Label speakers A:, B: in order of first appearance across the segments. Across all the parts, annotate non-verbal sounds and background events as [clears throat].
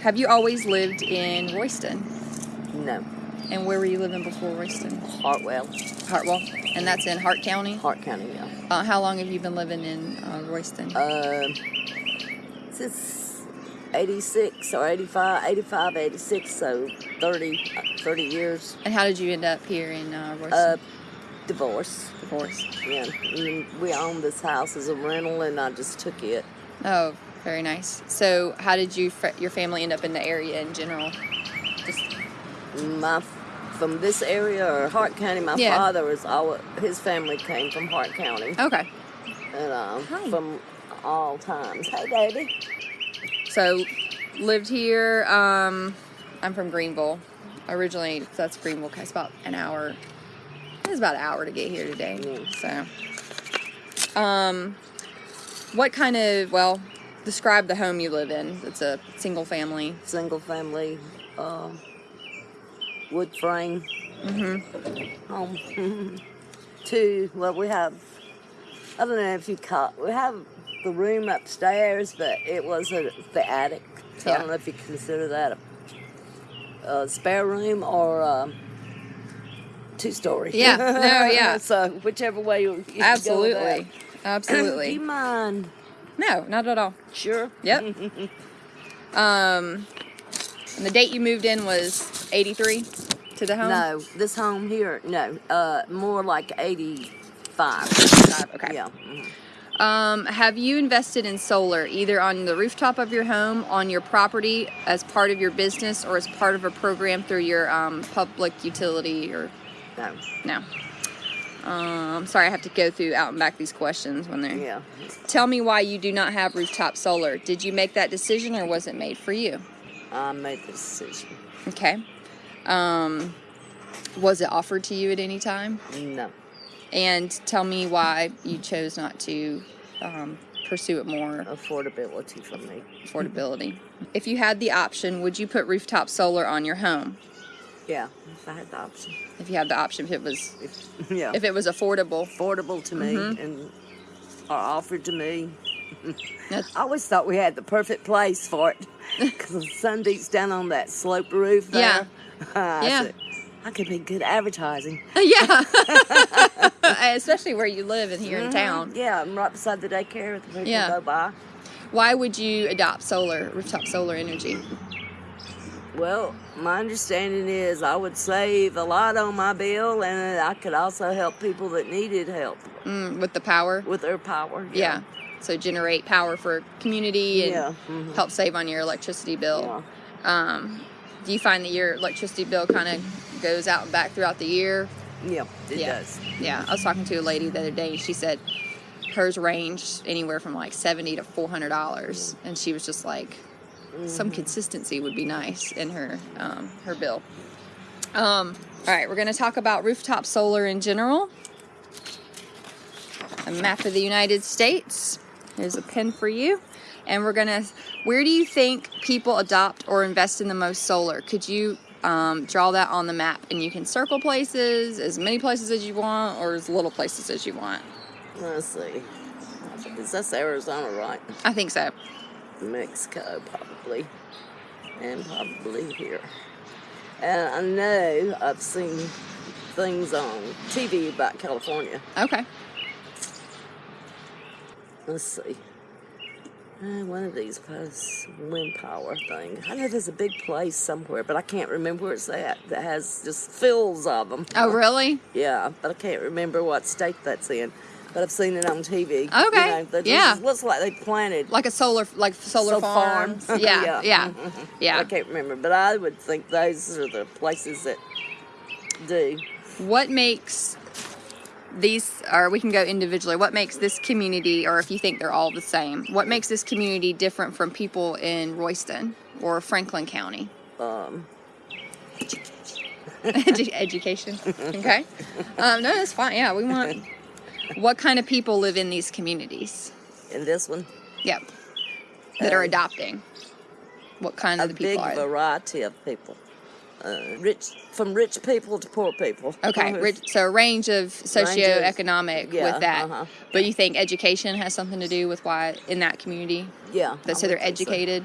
A: Have you always lived in Royston?
B: No.
A: And where were you living before Royston?
B: Hartwell,
A: Hartwell. And that's in Hart County?
B: Hart County, yeah.
A: Uh, how long have you been living in uh, Royston?
B: Uh, since 86 or 85, 85, 86, so 30, uh, 30 years.
A: and how did you end up here in uh, Royston?
B: Uh, divorce.
A: Divorce.
B: Yeah. We owned this house as a rental and I just took it.
A: Oh, very nice. So, how did you fr- your family end up in the area in general? Just
B: My, from this area or Hart County, my
A: Yeah.
B: father was, all, his family came from Hart County.
A: okay.
B: And uh,
A: Hi.
B: from all times. Hey, baby.
A: So, lived here. Um, I'm from Greenville. Originally, that's Greenville. It's about an hour. It was about an hour to get here today.
B: Mm.
A: So, um, what kind of well, describe the home you live in. It's a single family.
B: Single family, uh, wood frame
A: Mm-hmm.
B: home. [laughs] Two, well, we have, I don't know if you call we have the room upstairs, but it was a, the attic. So I don't know if you consider that a, a spare room or a two story.
A: Yeah, no, yeah. [laughs]
B: so whichever way you, you go with [clears throat]
A: Absolutely.
B: Do
A: absolutely.
B: you mind?
A: No, not at all.
B: Sure.
A: Yep. [laughs] um, and the date you moved in was '83 to the home.
B: No, this home here, no, uh, more like 85.
A: Five, Okay.
B: Yeah. mhm.
A: Um, have you invested in solar either on the rooftop of your home, on your property, as part of your business, or as part of a program through your um, public utility? Or
B: No,
A: no? Um, sorry, I have to go through out and back these questions when they're.
B: yeah.
A: Tell me why you do not have rooftop solar. Did you make that decision, or was it made for you?
B: I made the decision.
A: Okay. Um, was it offered to you at any time?
B: No.
A: And tell me why you chose not to um, pursue it more
B: Affordability for me.
A: affordability. If you had the option, would you put rooftop solar on your home?
B: Yeah, if I had the option.
A: If you had the option, if it was
B: If, yeah.
A: if it was affordable.
B: affordable to me
A: Mhm.
B: and or offered to me. I always thought we had the perfect place for it [laughs] because the sun beats down on that slope roof
A: Yeah.
B: there. [laughs] I
A: Yeah.
B: said, I could be good advertising. [laughs]
A: yeah, especially where you live and here in
B: Mhm.
A: town.
B: Yeah, I'm right beside the daycare. With the people
A: Yeah.
B: go by.
A: Why would you adopt solar rooftop solar energy?
B: Well, my understanding is I would save a lot on my bill, and I could also help people that needed help
A: Mm, with the power,
B: with their power.
A: yeah. So generate power for community and
B: Yeah. mhm.
A: help save on your electricity bill.
B: Yeah.
A: Um, do you find that your electricity bill kind of goes out and back throughout the year?
B: Yeah, it
A: Yeah.
B: does.
A: Yeah, I was talking to a lady the other day, and she said hers ranged anywhere from like seventy to four hundred dollars, and she was just like, some consistency would be nice in her um, her bill. Um, all right, we're going to talk about rooftop solar in general. A map of the United States. Here's a pen for you. And we're going to, where do you think people adopt or invest in the most solar? Could you um, draw that on the map? And you can circle places, as many places as you want, or as little places as you want.
B: Let's see. Is this Arizona, right?
A: I think so.
B: Mexico, probably. And probably here. And I know I've seen things on TV about California.
A: Okay.
B: Let's see. Uh, one of these posts, wind power thing. I know there's a big place somewhere, but I can't remember where it's at. That has just fills of them.
A: Oh, really? [laughs]
B: Yeah, but I can't remember what state that's in. But I've seen it on TV. You
A: Okay,
B: know,
A: yeah.
B: looks like they planted
A: Like a solar, like solar
B: So
A: farms.
B: farm. [laughs]
A: Yeah,
B: Yeah.
A: yeah, yeah.
B: I can't remember, but I would think those are the places that do.
A: What makes these, or we can go individually, what makes this community, or if you think they're all the same, what makes this community different from people in Royston or Franklin County?
B: Um,
A: Edu- [laughs] Education. [laughs] Okay. Um, no, that's fine. Yeah, we want. What kind of people live in these communities?
B: in this one,
A: Yep. That are
B: Um,
A: adopting. What kind
B: a
A: of the
B: big
A: people are?
B: variety of people. uh, rich from rich people to poor people.
A: Okay,
B: Uh, [laughs]
A: rich, so a range of socioeconomic
B: yeah,
A: with that.
B: uh-huh.
A: But you think education has something to do with why in that community?
B: Yeah.
A: That so they're
B: think so.
A: educated.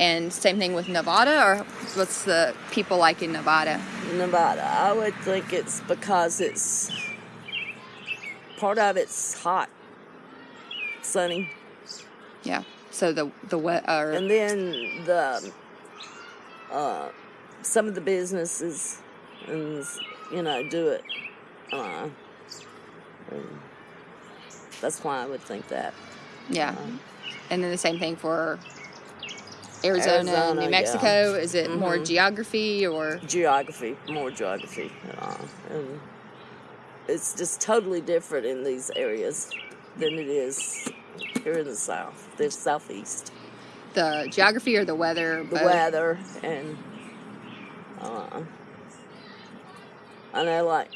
A: And same thing with Nevada, or what's the people like in Nevada?
B: Nevada. I would think it's because it's part of it's hot, sunny,
A: Yeah. So the the wet
B: and then the uh, some of the businesses and you know do it. Uh, that's why I would think that.
A: yeah, and then the same thing for Arizona,
B: Arizona,
A: New
B: yeah.
A: Mexico. Is it more
B: Mhm.
A: geography or
B: geography, more geography, uh, and it's just totally different in these areas than it is here in the south, the southeast.
A: the geography or the weather?
B: The
A: both?
B: weather and uh, I know, like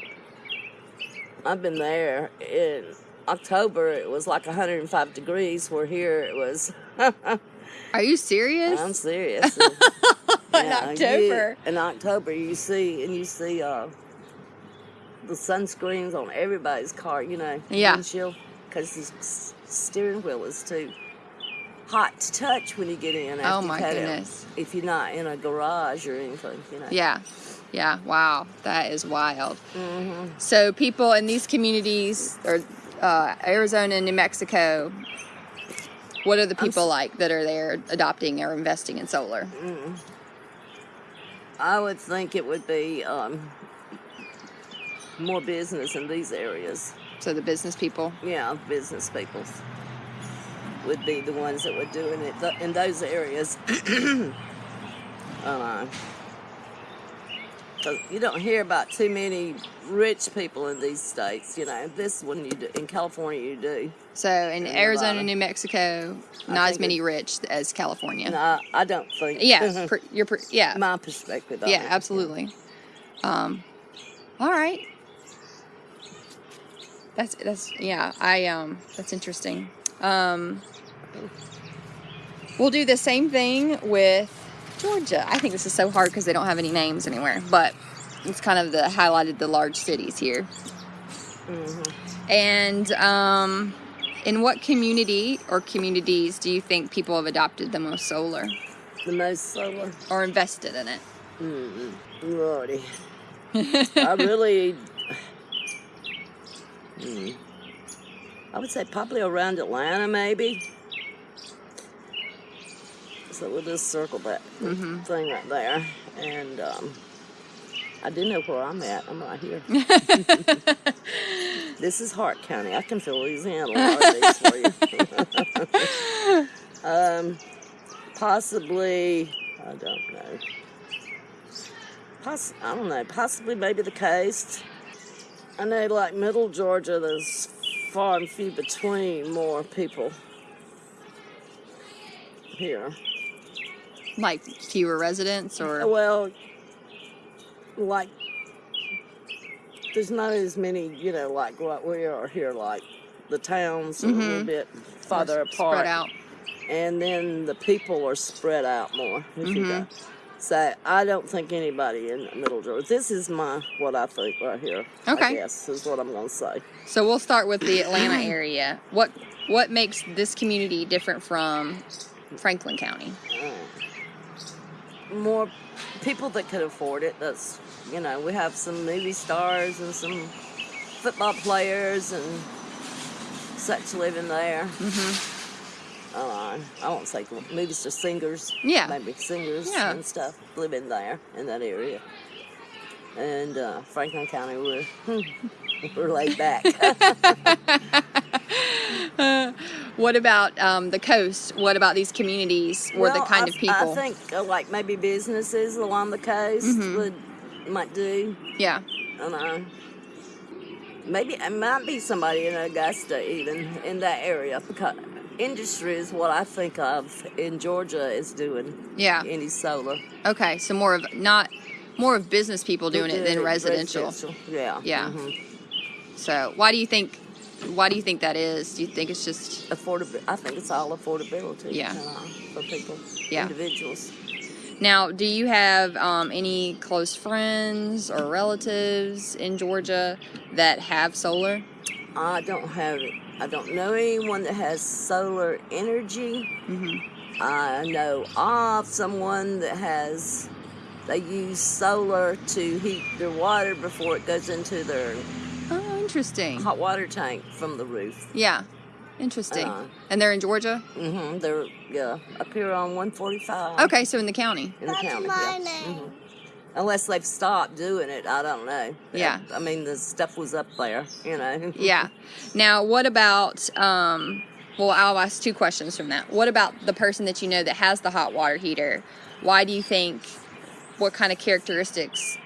B: I've been there in October. It was like 105 degrees. Where here it was. [laughs]
A: Are you serious?
B: I'm serious. [laughs]
A: In
B: Yeah, you-
A: October.
B: in October, you see, and you see uh, the sunscreens on everybody's car, you know,
A: Yeah.
B: windshield, because the s- steering wheel is too hot to touch when you get in. after
A: Oh, my goodness.
B: If you're not in a garage or anything, you know.
A: Yeah. Yeah. Wow. That is wild.
B: hmm
A: So people in these communities, or uh, Arizona and New Mexico, what are the people like that are there adopting or investing in solar?
B: I would think it would be um, more business in these areas.
A: So the business people.
B: Yeah, business people would be the ones that were doing it th- in those areas. [clears throat] uh, you don't hear about too many rich people in these states. You know, this one you do, in California you do.
A: So in
B: And
A: Arizona. New Mexico, not as many
B: it-
A: rich as California.
B: No, I, don't think.
A: Yeah, [laughs] per, you're per, yeah,
B: my perspective.
A: Yeah,
B: it.
A: absolutely. Um, all right. That's that's yeah. I um that's interesting. Um, we'll do the same thing with Georgia. I think this is so hard because they don't have any names anywhere, but it's kind of the highlighted the large cities here.
B: Mm-hmm.
A: And um, in what community or communities do you think people have adopted the most solar
B: The most solar.
A: or invested in it?
B: Mm, Lordy. [laughs] I really. Hmm. I would say probably around Atlanta, maybe. So we'll just circle that
A: Mhm.
B: thing right there. And um, I do know where I'm at. I'm right here. [laughs] this is Hart County. I can fill these in a lot of these for you. [laughs] um, possibly, I don't know. Poss- I don't know. Possibly, maybe the coast. I know, like Middle Georgia, there's far and few between more people here.
A: Like fewer residents or
B: Well, like there's not as many, you know, like what we are here, like the towns are a little
A: Mhm.
B: bit farther apart,
A: spread out?
B: and then the people are spread out more. If you
A: Mhm.
B: go. So I don't think anybody in Middle Georgia. This is my what I think right here.
A: Okay.
B: Yes, is what I'm gonna say.
A: So we'll start with the Atlanta area. What what makes this community different from Franklin County?
B: More people that could afford it. That's you know we have some movie stars and some football players and such living there.
A: hmm
B: uh, I won't say maybe it's just singers.
A: Yeah.
B: Maybe singers
A: Yeah.
B: and stuff live in there in that area. And uh, Franklin County, we're [laughs] we're laid back. [laughs]
A: What about um, the coast? What about these communities or the kind
B: I,
A: of people?
B: I think uh, like maybe businesses along the coast
A: Mhm.
B: would might do.
A: yeah.
B: And uh, maybe it might be somebody in Augusta even in that area because industry is what I think of in Georgia is doing
A: Yeah.
B: any solar.
A: Okay. So more of not more of business people doing it than residential.
B: Yeah.
A: Yeah.
B: mhm.
A: So why do you think? Why do you think that is? Do you think it's just
B: Affordability. I think it's all affordability.
A: Yeah.
B: uh, for people,
A: Yeah.
B: individuals.
A: Now, do you have um, any close friends or relatives in Georgia that have solar?
B: I don't have I don't know anyone that has solar energy.
A: hmm
B: I know of someone that has they use solar to heat their water before it goes into their
A: Oh, interesting.
B: hot water tank from the roof.
A: Yeah, interesting.
B: Uh,
A: and they're in Georgia.
B: Mm-hmm. They're yeah up here on 145
A: Okay, so in the county.
B: in the
C: That's
B: county.
C: my
B: yeah.
C: name.
B: Mhm. Unless they've stopped doing it, I don't know.
A: Yeah.
B: I mean, the stuff was up there, you know. [laughs]
A: Yeah. Now, what about? Um, well, I'll ask two questions from that. What about the person that you know that has the hot water heater? Why do you think? What kind of characteristics?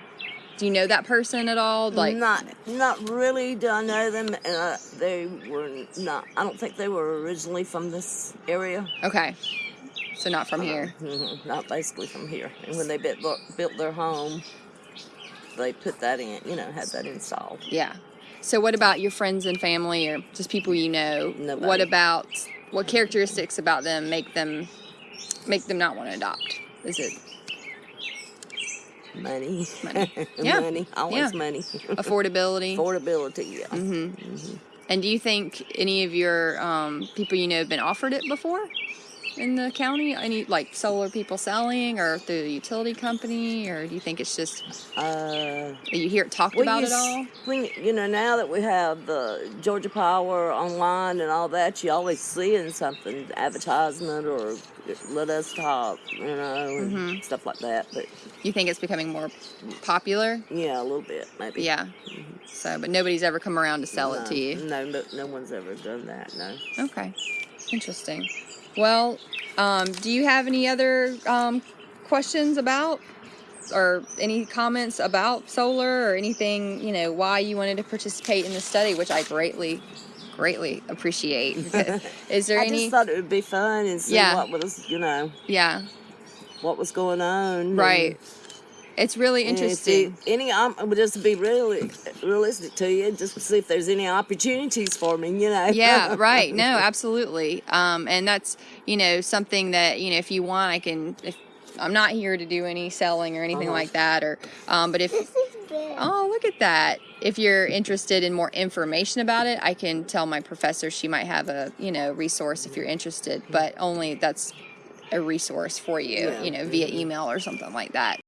A: Do you know that person at all? Like,
B: not not really do I know them. Uh, they were not. I don't think they were originally from this area.
A: okay, so not from here.
B: Mhm, [laughs] Not basically from here. And when they built built their home, they put that in. You know, had that installed.
A: Yeah. So, what about your friends and family, or just people you know?
B: Nobody.
A: What about what characteristics about them make them make them not want to adopt? Is it
B: Money,
A: Money. [laughs] Yeah.
B: money, always
A: Yeah.
B: money.
A: affordability? [laughs]
B: Affordability, yeah.
A: Mm-hmm. And do you think any of your um, people you know have been offered it before in the county? Any like solar people selling, or through the utility company, or do you think it's just
B: Uh,
A: you hear it talked
B: Well,
A: about it all?
B: When, you know, now that we have the Georgia Power online and all that, you always seeing something, advertisement or let us talk, you know, and
A: Mhm.
B: stuff like that. But
A: You think it's becoming more popular?
B: yeah, a little bit maybe.
A: Yeah. So, but nobody's ever come around to sell
B: no,
A: it to you.
B: No, no, no one's ever done that. No.
A: Okay, interesting. Well, um, do you have any other um, questions about or any comments about solar or anything, you know, why you wanted to participate in the study, which I greatly, greatly appreciate. [laughs] Is there
B: I
A: any?
B: just thought it would be fun and see
A: Yeah.
B: what was, you know,
A: yeah,
B: what was going on.
A: right. It's really
B: And- and see
A: interesting.
B: any, um, just to be really realistic to you, just to see if there's any opportunities for me, you know.
A: yeah, right. No, [laughs] absolutely. Um, and that's you know something that you know if you want, I can. If I'm not here to do any selling or anything
B: Uh-huh.
A: like that, or um, but if
C: This is big.
A: Oh, look at that. If you're interested in more information about it, I can tell my professor she might have a, you know, resource if you're interested, but only that's a resource for you,
B: Yeah.
A: you know, via email or something like that.